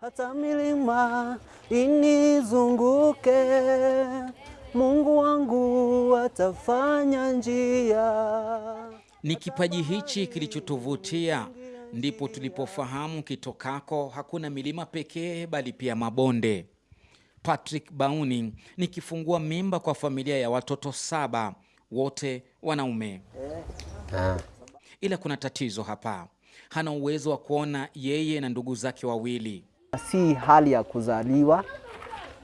hata milima inizunguke, Mungu wangu atafanya njia. Ni kipaji hichi kilichotuvutia, ndipo tulipofahamu kitokako hakuna milima pekee, bali pia mabonde. Patrick Bauni ni kifungua mimba kwa familia ya watoto saba, wote wanaume. Ila kuna tatizo hapa, hana uwezo wa kuona yeye na ndugu zake wawili. Si hali ya kuzaliwa,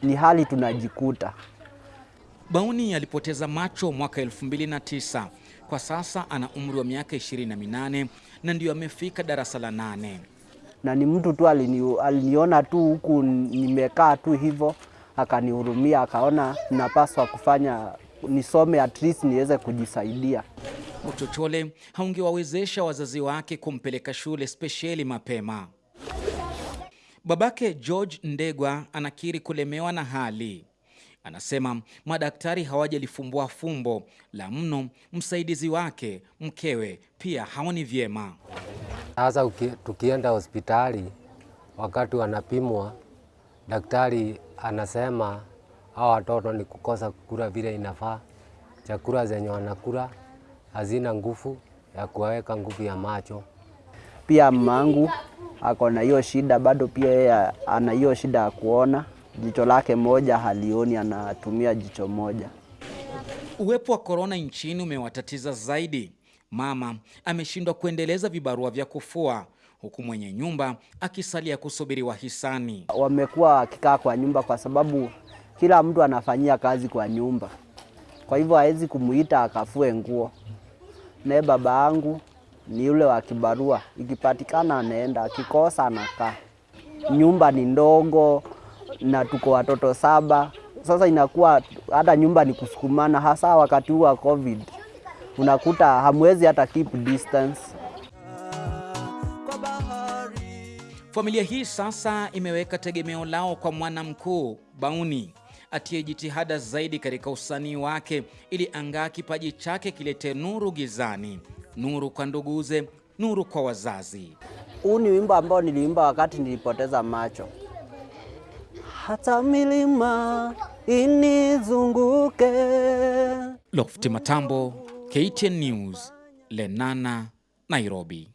ni hali tunajikuta. Bauni alipoteza macho mwaka 2009. Kwa sasa ana umri wa miaka 28 na ndio amefika darasa la nane. na ni mtu tu alini, aliniona tu huku nimekaa tu hivyo, akanihurumia, akaona napaswa kufanya nisome at least niweze kujisaidia. Uchochole haungewawezesha wazazi wake kumpeleka shule spesheli mapema. Babake George Ndegwa anakiri kulemewa na hali. Anasema madaktari hawajalifumbua fumbo la mno, msaidizi wake mkewe pia haoni vyema. Sasa tukienda hospitali, wakati wanapimwa, daktari anasema hao watoto ni kukosa kukula vile inafaa. Chakula zenye wanakula hazina nguvu ya kuwaweka nguvu ya macho. Pia mamangu ako na hiyo shida bado, pia yeye ana hiyo shida ya kuona, jicho lake moja halioni, anatumia jicho moja. Uwepo wa korona nchini umewatatiza zaidi. Mama ameshindwa kuendeleza vibarua vya kufua, huku mwenye nyumba akisalia kusubiri wahisani. Wamekuwa wakikaa kwa nyumba kwa sababu kila mtu anafanyia kazi kwa nyumba, kwa hivyo hawezi kumuita akafue nguo. Naye baba yangu ni yule wa kibarua, ikipatikana anaenda, akikosa anakaa. Nyumba ni ndogo na tuko watoto saba, sasa inakuwa hata nyumba ni kusukumana, hasa wakati huu wa COVID unakuta hamwezi hata keep distance. Familia hii sasa imeweka tegemeo lao kwa mwana mkuu Bauni atie jitihada zaidi katika usanii wake ili angaa kipaji chake kilete nuru gizani, nuru kwa nduguze, nuru kwa wazazi. Huu ni wimbo ambao niliimba wakati nilipoteza macho. Hata milima inizunguke. Lofti Matambo, KTN News, Lenana, Nairobi.